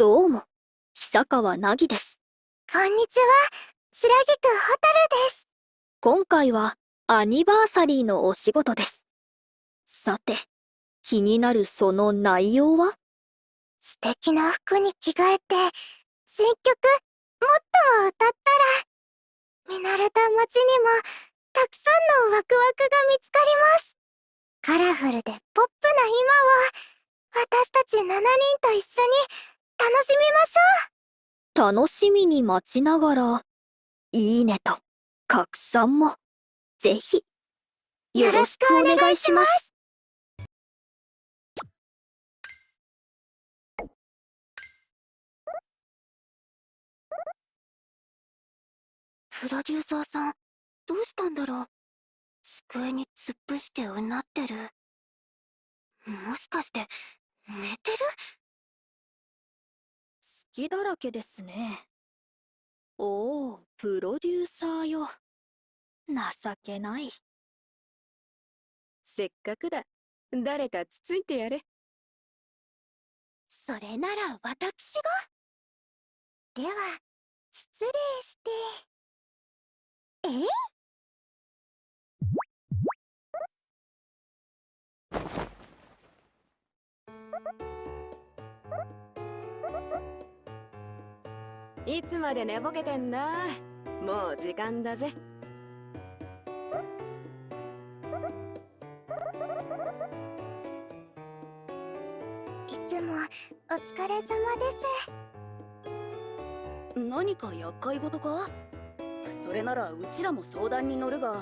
どうも、久川凪です。こんにちは、白菊蛍です。今回は、アニバーサリーのお仕事です。さて、気になるその内容は？素敵な服に着替えて、新曲、もっとも歌ったら、見慣れた街にも、たくさんのワクワクが見つかります。カラフルでポップな今を、私たち7人と一緒に楽しみましょう。楽しみに待ちながら、いいねと、拡散も、ぜひ、よろしくお願いします。プロデューサーさん、どうしたんだろう。机に突っ伏してうなってる。もしかして、寝てる？隙だらけですね。おお、プロデューサーよ。情けない。せっかくだ。誰かつついてやれ。それなら私が。では、失礼して。え？いつまで寝ぼけてんだ？もう時間だぜ。いつもお疲れ様です。何か厄介事か？それならうちらも相談に乗るが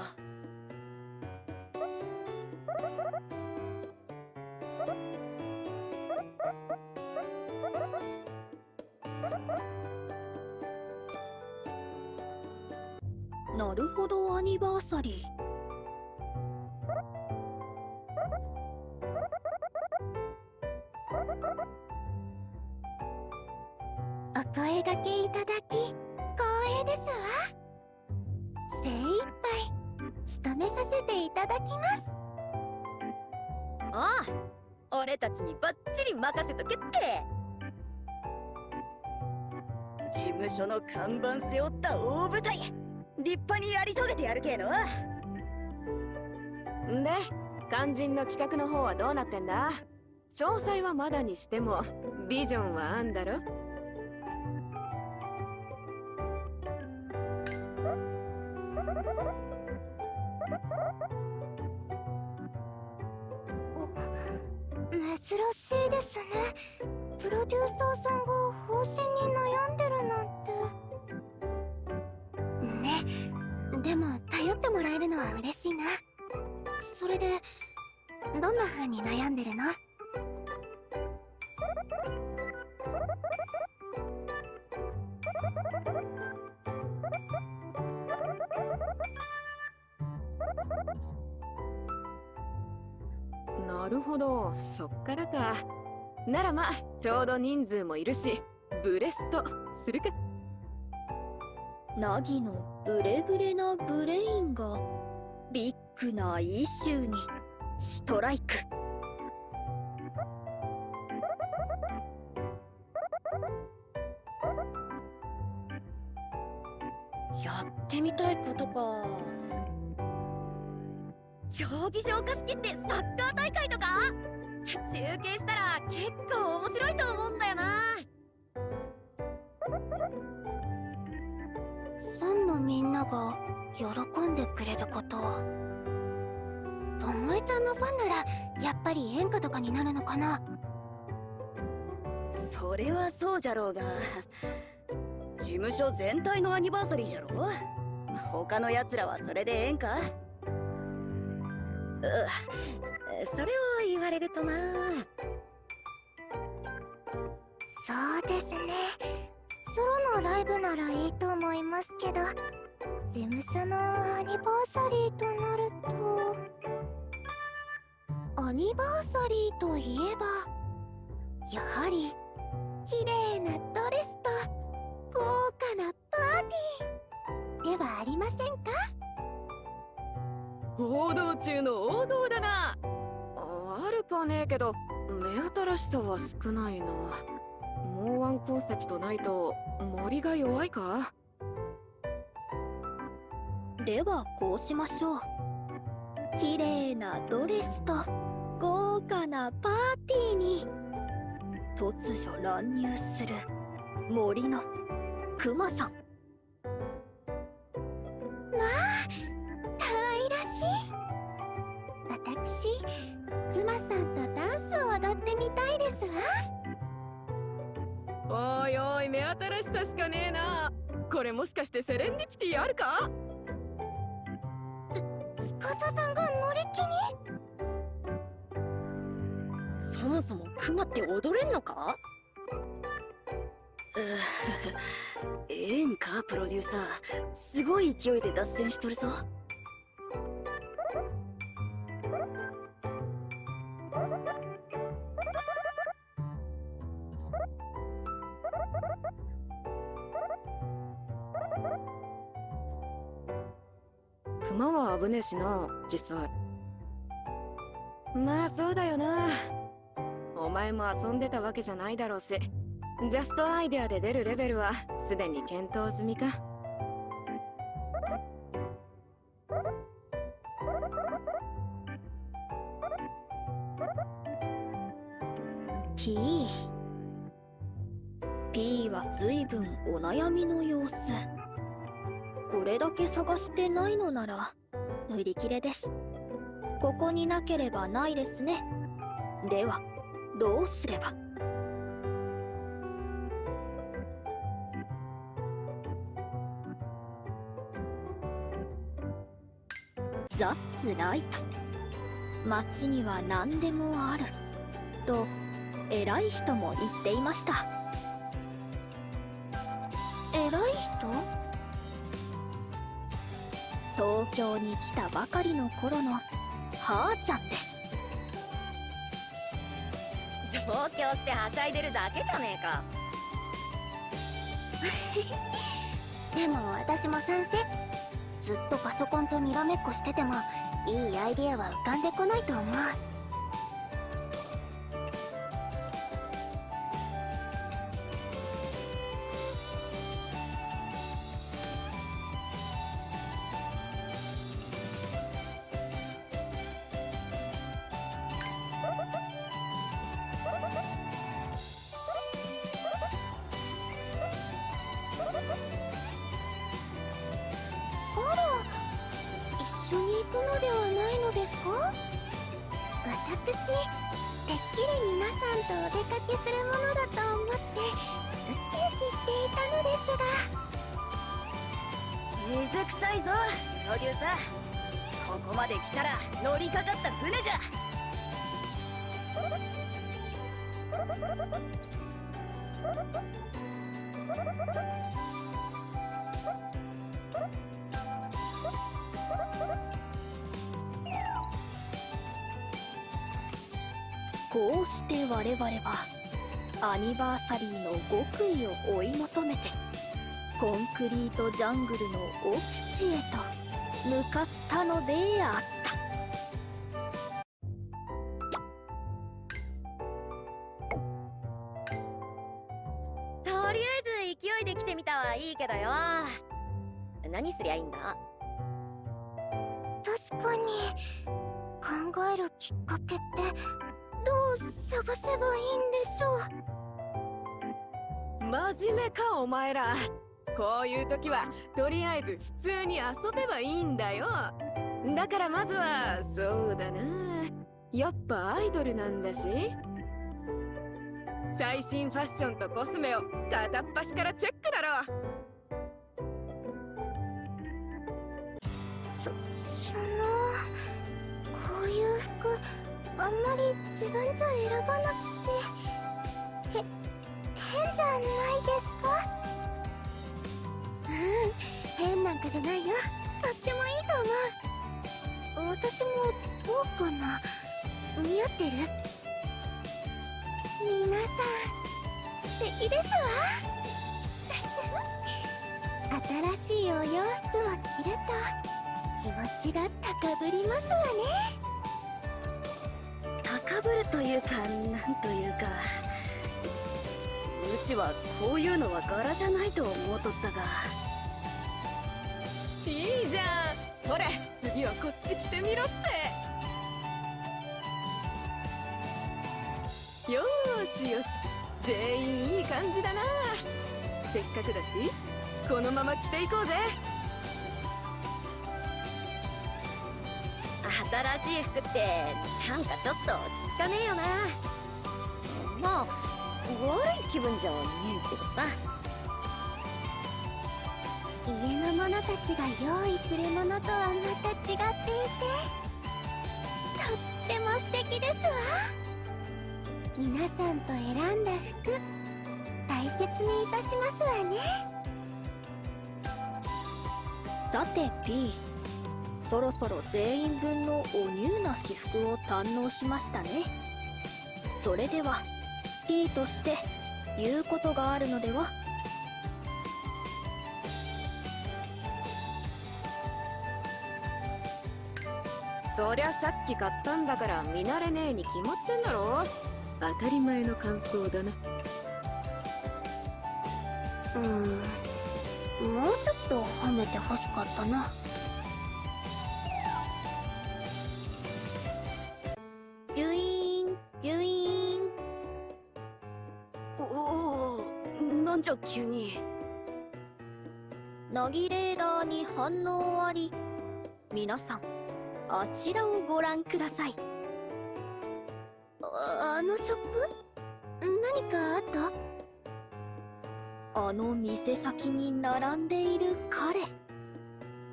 看板背負った大舞台。立派にやり遂げてやるけのんで肝心の企画の方はどうなってんだ？詳細はまだにしてもビジョンはあんだろ？珍しいですね。プロデューサーさんが方針に悩んでるなんて。てもらえるのは嬉しいな。それでどんな風に悩んでるの？なるほど。そっからか。ならまちょうど人数もいるしブレストするか。ナギのブレブレなブレインがビッグなイシューにストライク。やってみたいことか。競技場貸し切ってサッカー大会とか？中継したら結構面白いと思うんだよな。なが喜んでくれること。ともえちゃんのファンならやっぱり演歌とかになるのかな。それはそうじゃろうが。事務所全体のアニバーサリーじゃろ他の奴らはそれでええんかうそれを言われるとな。そうですね。ソロのライブならいいと思いますけど事務所のアニバーサリーとなると。アニバーサリーといえばやはり綺麗なドレスと豪華なパーティーではありませんか？報道中の王道だな。あるかねえけど目新しさは少ないな。も法案コンセプトないと森が弱いか？ではこうしましょう。綺麗なドレスと豪華なパーティーに。突如乱入する森のクマさん。可愛らしい。私クマさんとダンスを踊ってみたいですわ。おいおい目新しさしかねえな。これもしかしてセレンディピティあるか？司さんが乗り気に？そもそもクマって踊れんのか？ええんかプロデューサー。すごい勢いで脱線しとるぞ。えしな実際。まあそうだよな。お前も遊んでたわけじゃないだろうしジャストアイデアで出るレベルはすでに検討済みか。P P は随分お悩みの様子。これだけ探してないのなら売り切れです。ここになければないですね。ではどうすれば？ザッツライト街には何でもある。と偉い人も言っていました。偉い人？東京に来たばかりの頃のはーちゃんです。上京してはしゃいでるだけじゃねえか。でも私も賛成ずっとパソコンとにらめっこしててもいいアイディアは浮かんでこないと思うこうして我々はアニバーサリーの極意を追い求めてコンクリートジャングルの奥地へと向かったのであった。とりあえず勢いで来てみたはいいけどよ。何すりゃいいんだ？確かに考えるきっかけってどう探せばいいんでしょう？真面目かお前ら。こういう時はとりあえず普通に遊べばいいんだよ。だからまずはそうだな。やっぱアイドルなんだし。最新ファッションとコスメを片っ端からチェックだろ。そそのこういう服あんまり自分じゃ選ばなくてへ変じゃないですか？うん変なんかじゃないよ。とってもいいと思う。私もどうかな？似合ってる？皆さん素敵ですわ。新しいお洋服を着ると気持ちが高ぶりますわね。ぶるというかなんというかうちはこういうのは柄じゃないと思うとったが。いいじゃん。ほら次はこっち来てみろって。よしよし。全員いい感じだな。せっかくだしこのまま着ていこうぜ。新しい服ってなんかちょっと落ち着かねえよな。まあ悪い気分じゃねえけどさ。家の者たちが用意するものとはまた違っていてとっても素敵ですわ。皆さんと選んだ服大切にいたしますわね。さて P そろそろ全員分のおニューな私服を堪能しましたね。それでは P として言うことがあるのでは？そりゃさっき買ったんだから見慣れねえに決まってんだろ。当たり前の感想だな。うーんもうちょっと褒めてほしかったなナギレーダーに反応あり。皆さんあちらをご覧ください。あのショップ？何かあった？あの店先に並んでいる彼。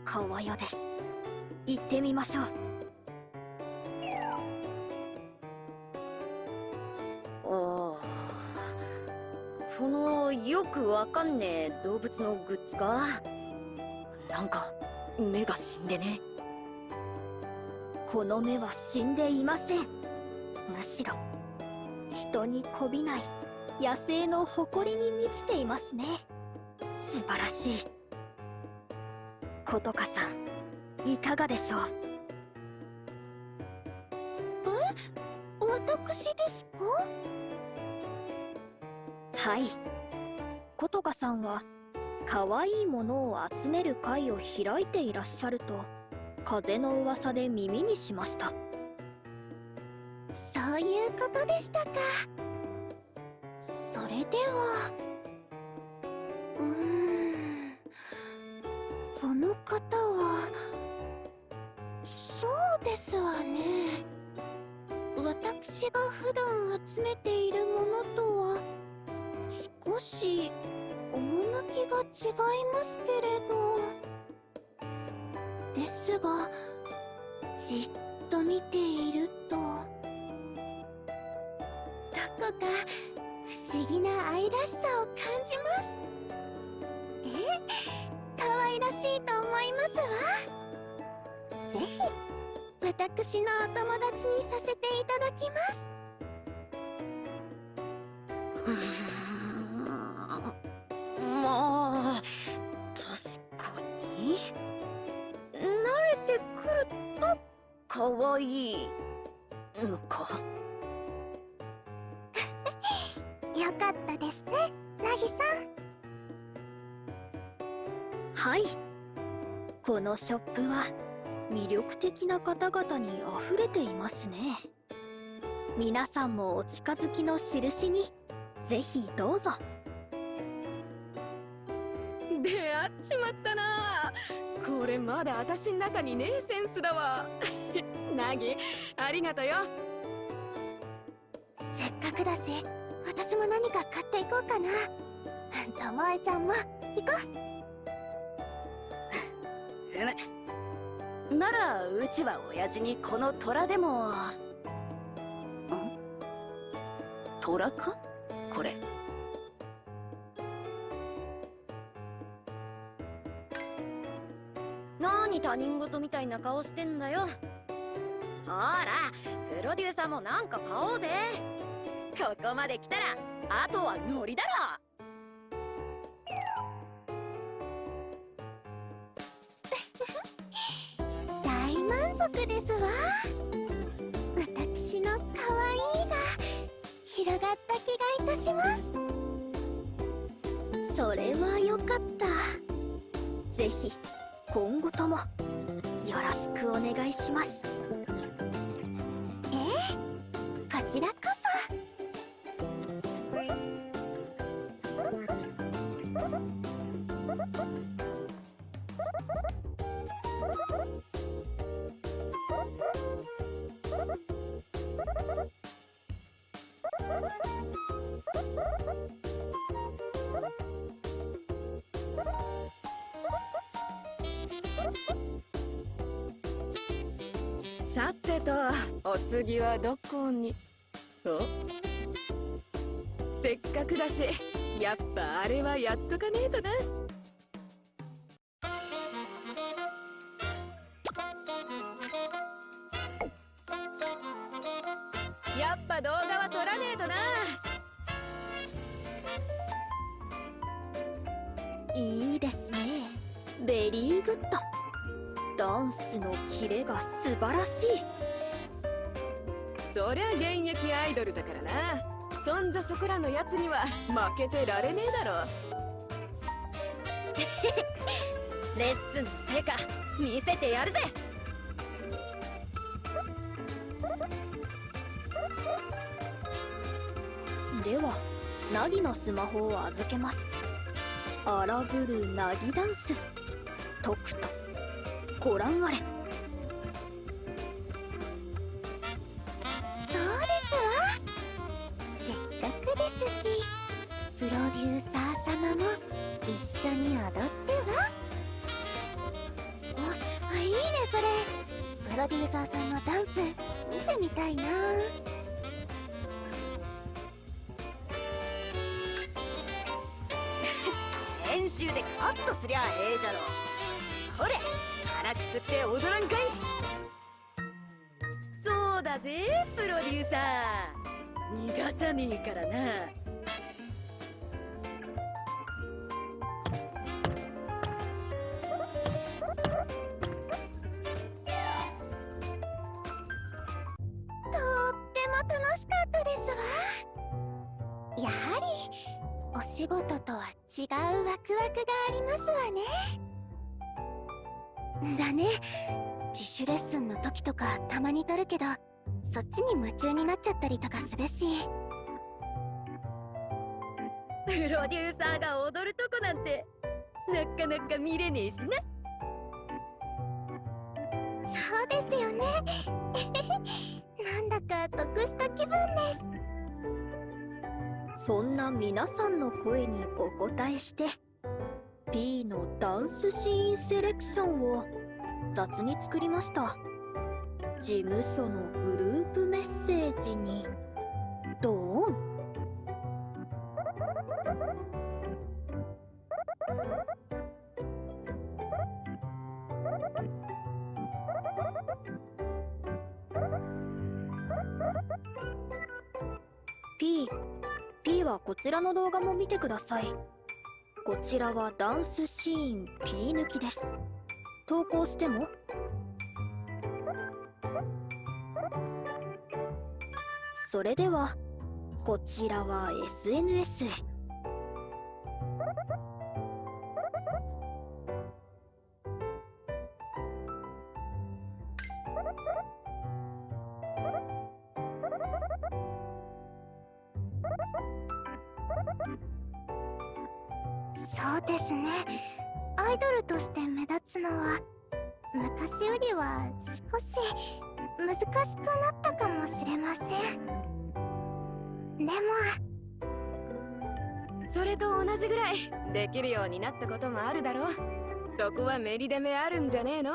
川代です。行ってみましょう。ああ。このよくわかんねえ動物のグッズかなんか目が死んでね。この目は死んでいません。むしろ人にこびない野生の誇りに満ちていますね。素晴らしい。ことかさんいかがでしょう？私ですか？はい。ことかさんは可愛いものを集める会を開いていらっしゃると風の噂で耳にしました。そういうことでしたか。それでは。うーん。その方はそうですわね。私が普段集めているものとは少し趣が違いますけれど。ですがじっと見ていると。どこか不思議な愛らしさを感じます。え？可愛らしいと思いますわ。ぜひ私のお友達にさせていただきます。まあ確かに。慣れてくると可愛いのか？よかったですねナギさん。はい。このショップは魅力的な方々に溢れていますね。皆さんもお近づきの印にぜひどうぞっちまったな。これまだ私ん中にねえセンスだわ。ナギありがとよ。せっかくだし私も何か買っていこうかな。ともえちゃんも行こう。むならうちは親父にこの虎でも。ん？虎か？これ何他人事みたいな顔してんだよ。ほらプロデューサーもなんか買おうぜ。ここまで来たらあとはノリだろ。う 大満足ですわ。私の可愛いが広がった気がいたします。それはよかった。ぜひ今後ともよろしくお願いします。次はどこに？と？せっかくだしやっぱあれはやっとかねえとな。負けてられねえだろ。レッスンの成果見せてやるぜ。ではナギのスマホを預けます。荒ぶるナギダンス。とくとご覧あれプロデューサー様も一緒に踊ってはおいいねそれ。プロデューサーさんのダンス見てみたいな。練習でカットすりゃええじゃろ。ほれ腹くくって踊らんかい。そうだぜプロデューサ逃がさねえからな違うワクワクがありますわね。だね。自主レッスンの時とかたまに撮るけどそっちに夢中になっちゃったりとかするし。ープロデューサーが踊るとこなんてなかなか見れねえしなそうですよね。なんだか得した気分ですそんな皆さんの声にお答えして P のダンスシーンセレクションを雑に作りました。事務所のグループメッセージにドーン。らの動画も見てください。こちらはダンスシーン P 抜きです。投稿しても。それではこちらは SNS へ。難しくなったかもしれません。でもそれと同じぐらいできるようになったこともあるだろう。そこはメリデメあるんじゃねえの？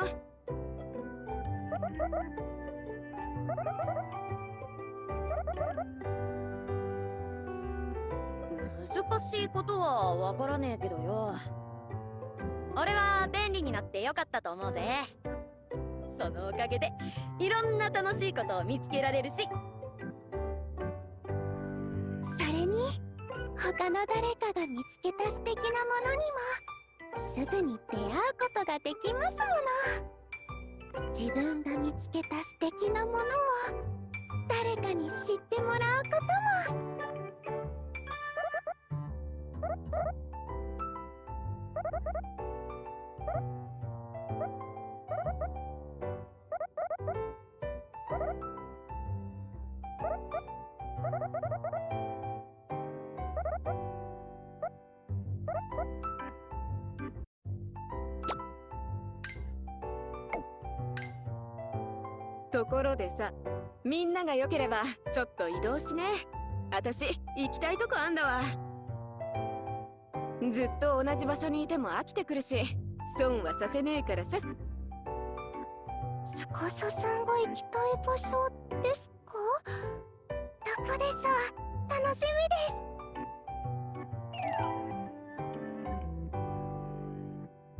難しいことはわからねえけどよ。俺は便利になってよかったと思うぜ。そのおかげでいろんな楽しいことを見つけられるし。それに他の誰かが見つけた素敵なものにもすぐに出会うことができますもの。自分が見つけた素敵なものを誰かに知ってもらうことも。ころでさみんなが良ければちょっと移動しね。私行きたいとこあんだわ。ずっと同じ場所にいても飽きてくるし損はさせねえからさ。司さんが行きたい場所ですか？どこでしょ。う楽しみです。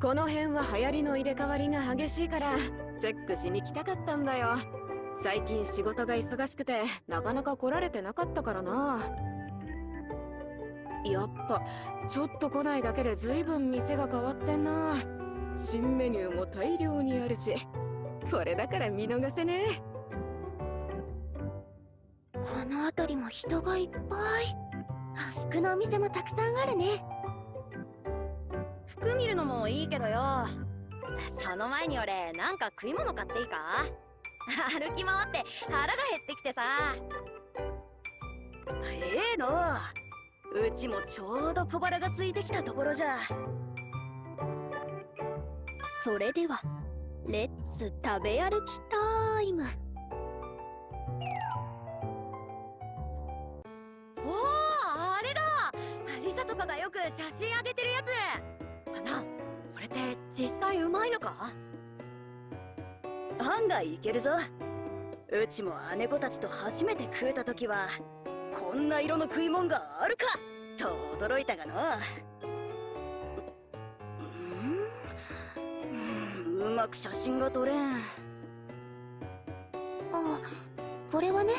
この辺は流行りの入れ替わりが激しいからチェックしに来たかったんだよ最近仕事が忙しくてなかなか来られてなかったからな。やっぱちょっと来ないだけで随分店が変わってんな。新メニューも大量にあるしこれだから見逃せね。この辺りも人がいっぱい。服のお店もたくさんあるね。服見るのもいいけどよ。その前に俺なんか食い物買っていいか？歩き回って腹が減ってきてさ。ええの。うちもちょうど小腹が空いてきたところじゃ。それではレッツ食べ歩きタイム。おおあれだ。リサとかがよく写真あげてるやつ。あなこれって実際うまいのか？案外いけるぞ。うちも姉子たちと初めて食えた時はこんな色の食い物があるかと驚いたがの。うん？うん？うまく写真が撮れん。あこれはね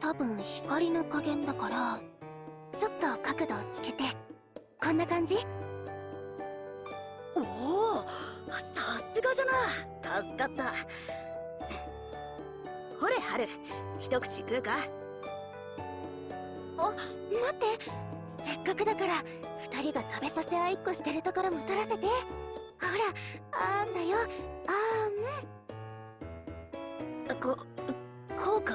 多分光の加減だからちょっと角度をつけて。こんな感じ。おおさすがじゃな。助かった。ほれハル一口食うか？待って。せっかくだから二人が食べさせ合いっこしてるところも撮らせて。ほらあんだよ。あん。ここうか？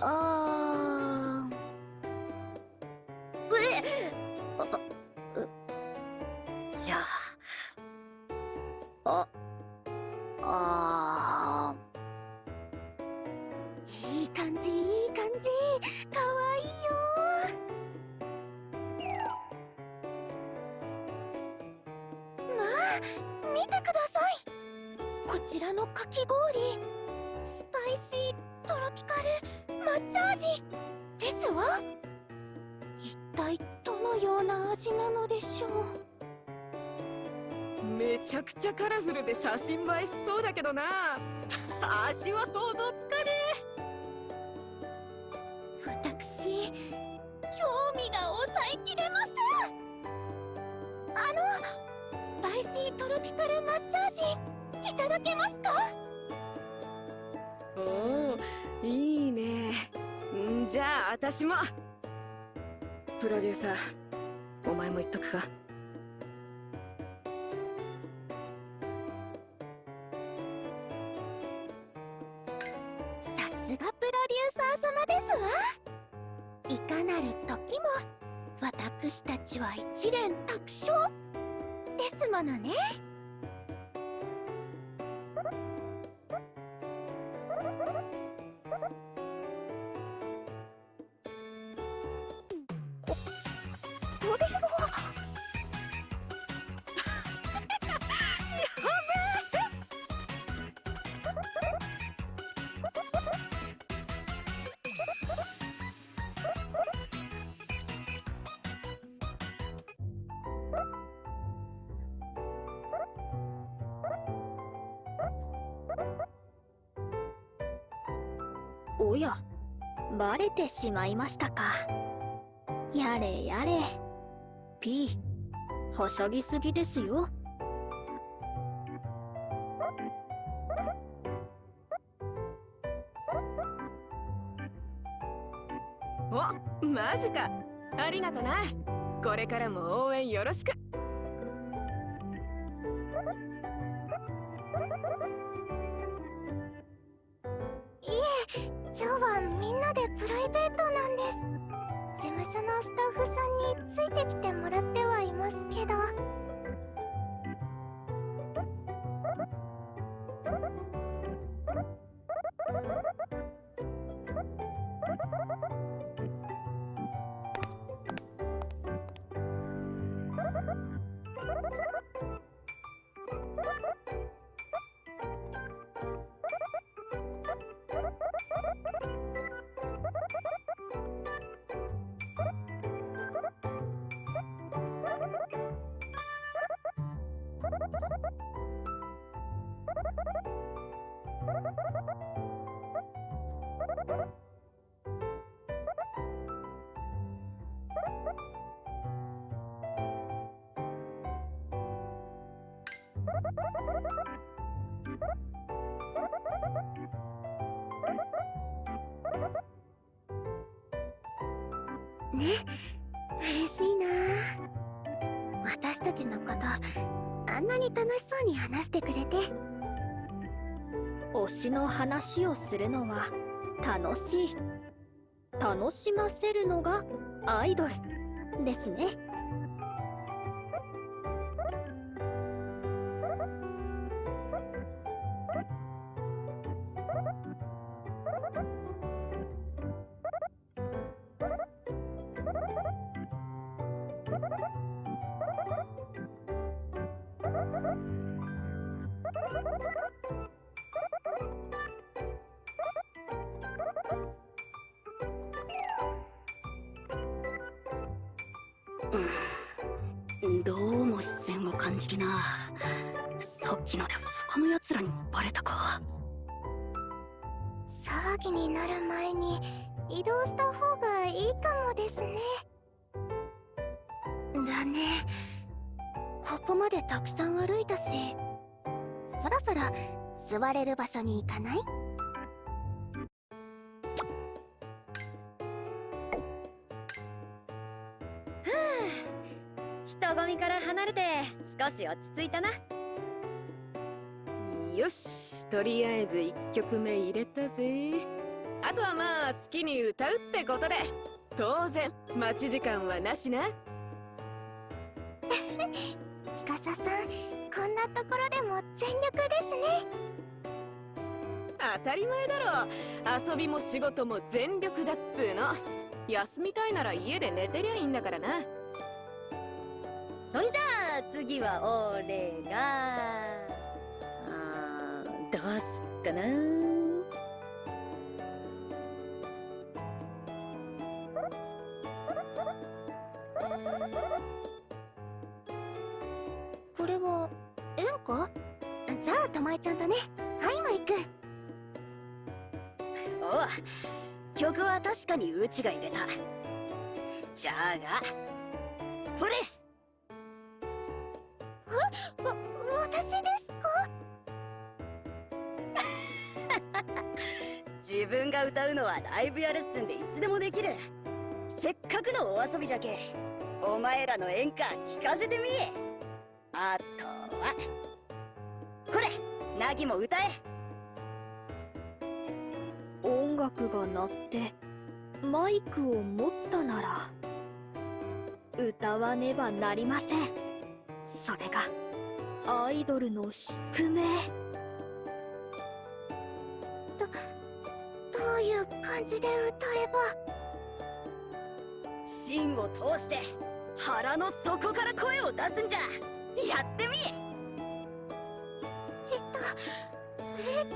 あー。うえ？じゃあ。あいい感じいい感じ。かわいいよ。まあ見てください。こちらのかき氷。スパイシートロピカル。抹茶味。ですわ。一体どのような味なのでしょう。めちゃくちゃカラフルで写真映えしそうだけどな。味は想像つかね私興味が抑えきれません。あのスパイシートロピカル抹茶味いただけますか？えおおいいね。んじゃあ私も。プロデューサーお前も言っとくか私たちは一蓮托生。ですものね。てしまいましたか。やれやれ。P はしゃぎすぎですよ。おマジか。ありがとな。これからも応援よろしく。ね。嬉しいな。私たちのことあんなに楽しそうに話してくれて。推しの話をするのは楽しい。楽しませるのがアイドルですね。れる場所に行かない？人混みから離れて少し落ち着いたな。よしとりあえず1曲目入れたぜ。あとはまあ好きに歌うってことで。当然待ち時間はなしな。司さんこんなところでも全力ですね当たり前だろ。遊びも仕事も全力だっつーの。休みたいなら家で寝てりゃいいんだからな。そんじゃあ次は俺が。あーどうすっかな。これは演歌じゃあたまえちゃんとね。はいマイクおう。曲は確かにうちが入れた。じゃあがほれ。わ私ですか？自分が歌うのはライブやレッスンでいつでもできる。せっかくのお遊びじゃけ。お前らの演歌聞かせてみえ。あとは。これナギも歌え。音楽が鳴ってマイクを持ったなら歌わねばなりません。それがアイドルの宿命。どういう感じで歌えば？芯を通して腹の底から声を出すんじゃ。やってみええっとえっと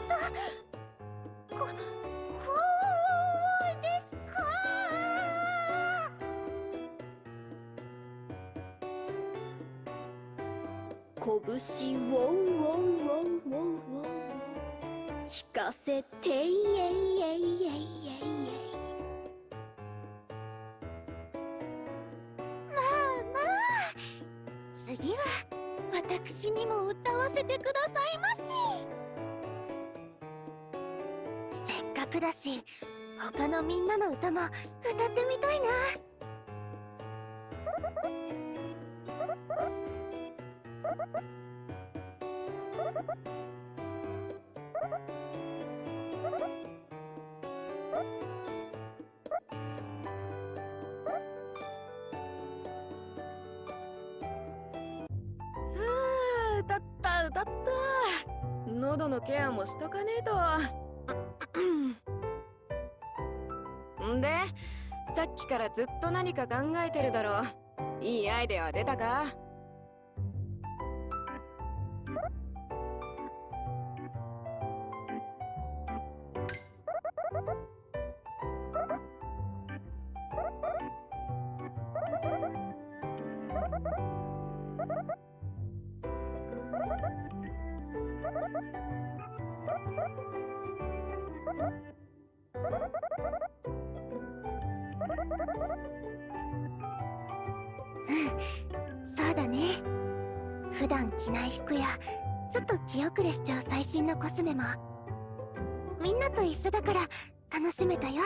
せてイエイエイエイエイエイまあまあ。次は私にも歌わせてくださいまし。せっかくだし他のみんなの歌も歌ってみたいな。のケアもしとかねえと。ん。でさっきからずっと何か考えてるだろう。いいアイデアは出たか？一緒だから楽しめたよ。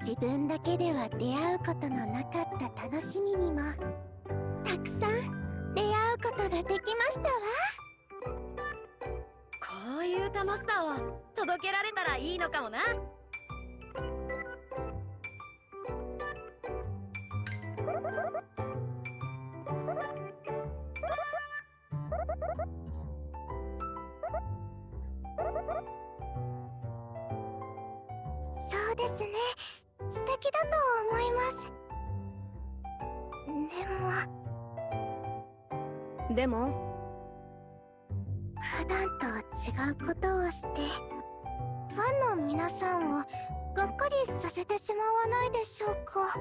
自分だけでは出会うことのなかった楽しみにもたくさん出会うことができましたわ。こういう楽しさを届けられたらいいのかもな。そうですね。素敵だと思います。でも。でも普段とは違うことをしてファンの皆さんをがっかりさせてしまわないでしょうか？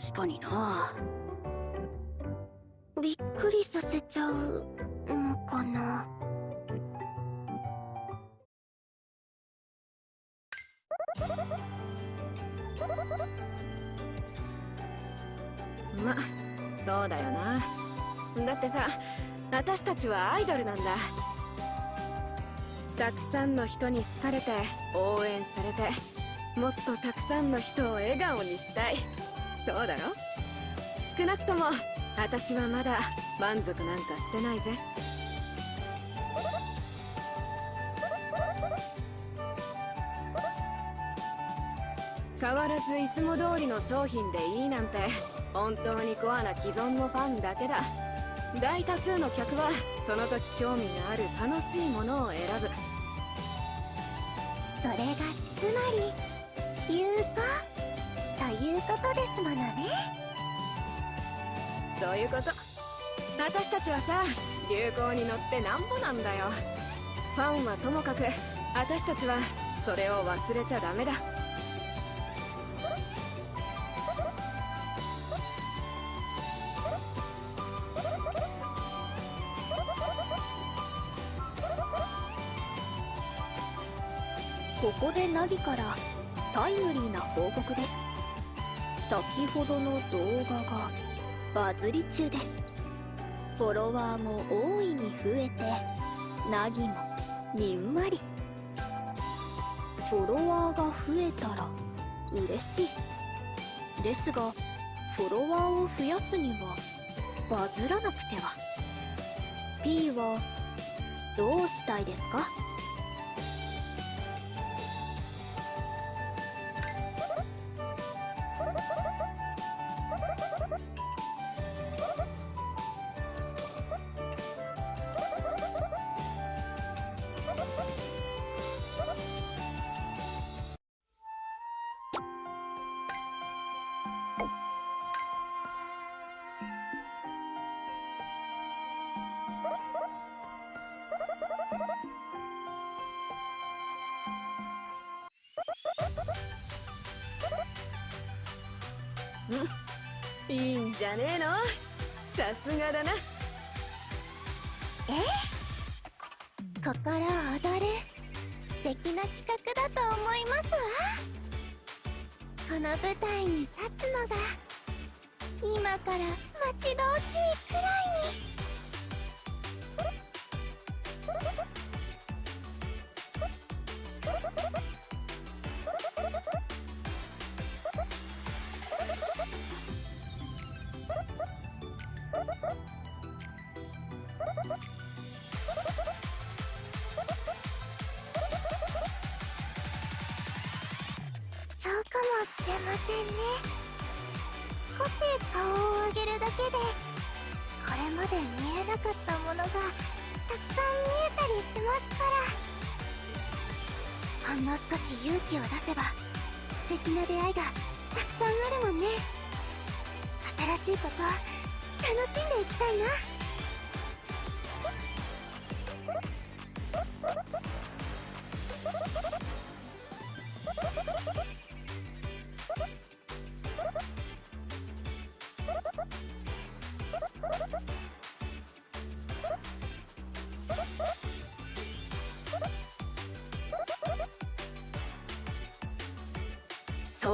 確かにな。びっくりさせちゃうのかな。まそうだよな。だってさ私たちはアイドルなんだ。たくさんの人に好かれて応援されてもっとたくさんの人を笑顔にしたい。そうだろ？少なくとも私はまだ満足なんかしてないぜ。変わらずいつも通りの商品でいいなんて本当にコアな既存のファンだけだ。大多数の客はその時興味がある楽しいものを選ぶ。それがつまり有効ということですものね。そういうこと。私たちはさ流行に乗ってなんぼなんだよ。ファンはともかく私たちはそれを忘れちゃダメだ。ここでナギからタイムリーな報告です先ほどの動画がバズり中です。フォロワーも大いに増えてナギもにんまり。フォロワーが増えたら嬉しい。ですがフォロワーを増やすにはバズらなくては。P はどうしたいですか？いいんじゃねえの？さすがだな。え？心躍る。素敵な企画だと思いますわ。この舞台に立つのが今から待ち遠しいくらいまで見えなかったものがたくさん見えたりしますから。ほんの少し勇気を出せば素敵な出会いがたくさんあるもんね。新しいこと楽しんでいきたいな。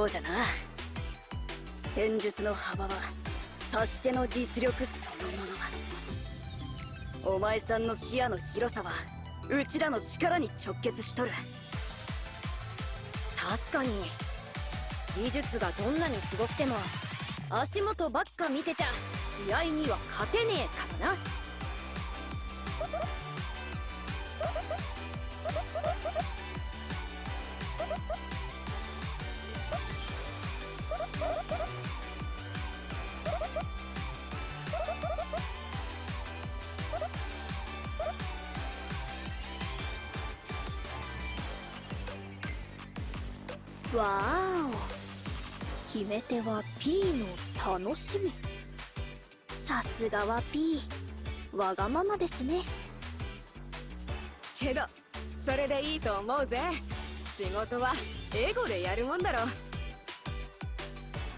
うじゃな。戦術の幅は指し手の実力そのものお前さんの視野の広さはうちらの力に直結しとる。確かに。技術がどんなにすごくても足元ばっか見てちゃ試合には勝てねえからな。わーお。決め手は P の楽しみ。さすがは P わがままですね。けどそれでいいと思うぜ。仕事はエゴでやるもんだろ。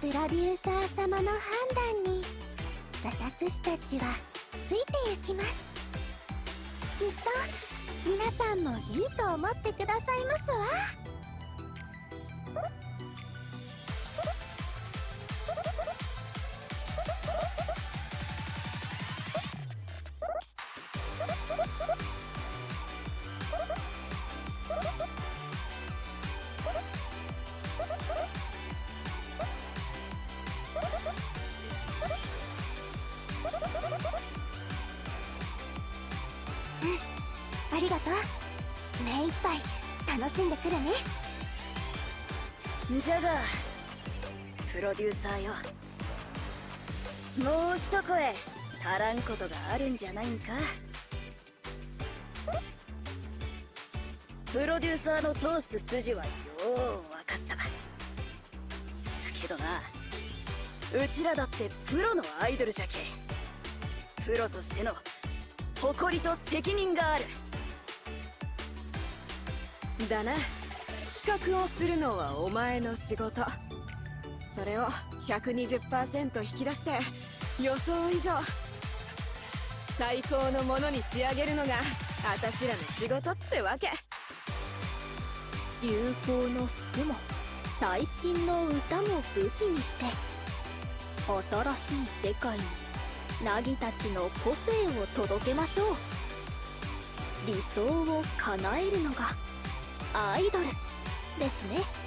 プロデューサー様の判断に私たちはついて行きます。きっと皆さんもいいと思ってくださいますわサーよ。もう一声足らんことがあるんじゃないんか。プロデューサーの通す筋はよう分かった。けどなうちらだってプロのアイドルじゃけプロとしての誇りと責任がある。だな。企画をするのはお前の仕事。それを120%引き出して予想以上。最高のものに仕上げるのが私らの仕事ってわけ。流行の服も最新の歌も武器にして新しい世界にナギたちの個性を届けましょう。理想を叶えるのがアイドルですね。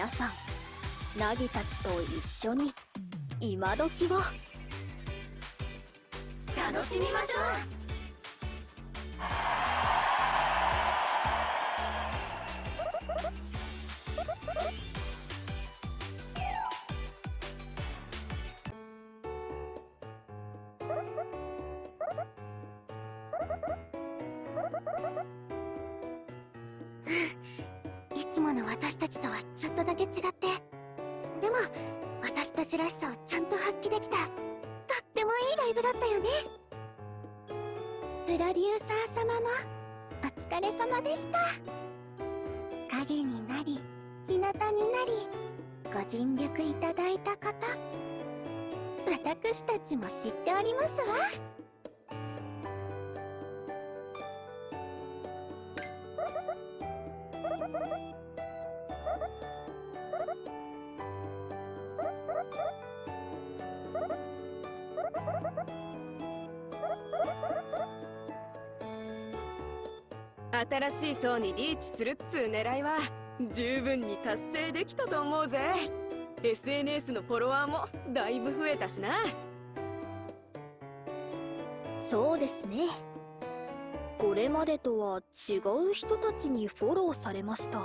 皆さんナギたちと一緒に今時を。楽しみましょう。つもの私たちとはちょっとだけ違って。でも私たちらしさをちゃんと発揮できたとってもいいライブだったよね。プロデューサー様もお疲れ様でした。影になり日向になりご尽力いただいた方。私たちも知っておりますわ新しい層にリーチするっつう狙いは十分に達成できたと思うぜ。SNS のフォロワーもだいぶ増えたしな。そうですね。これまでとは違う人たちにフォローされました。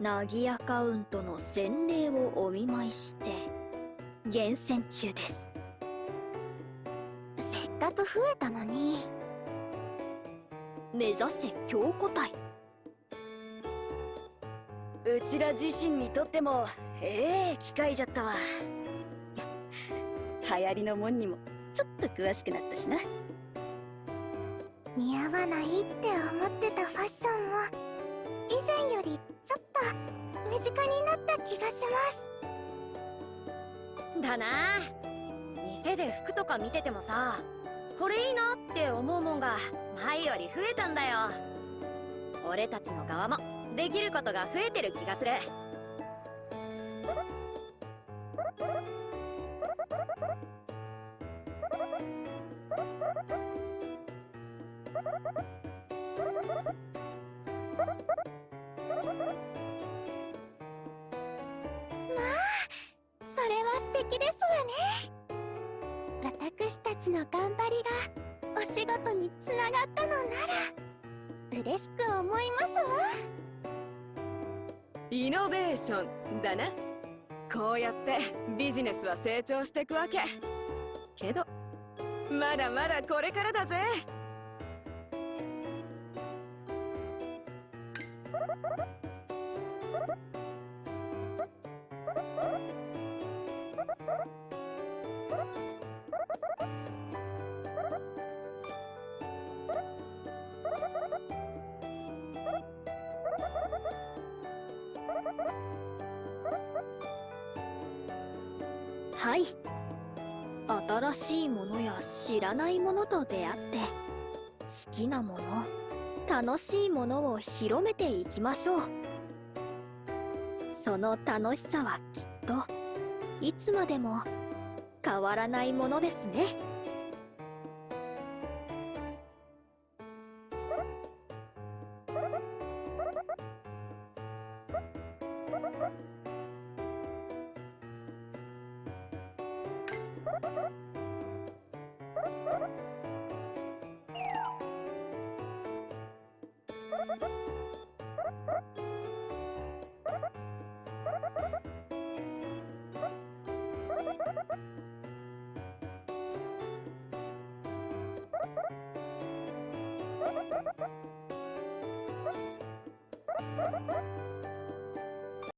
ナギアカウントの洗礼をお見舞いして厳選中です。せっかく増えたのに目指せ強固体。うちら自身にとってもええ機会じゃったわ。流行りのもんにもちょっと詳しくなったしな。似合わないって思ってたファッションも以前よりちょっと身近になった気がします。だな。店で服とか見ててもさこれいいなって思うもんが前より増えたんだよ。俺たちの側もできることが増えてる気がする。まあそれは素敵ですわね。私たちの頑張りがお仕事につながったのなら嬉しく思いますわ。イノベーションだな。こうやってビジネスは成長していくわけ。けどまだまだこれからだぜ。はい。新しいものや知らないものと出会って好きなもの楽しいものを広めていきましょう。その楽しさはきっといつまでも変わらないものですね「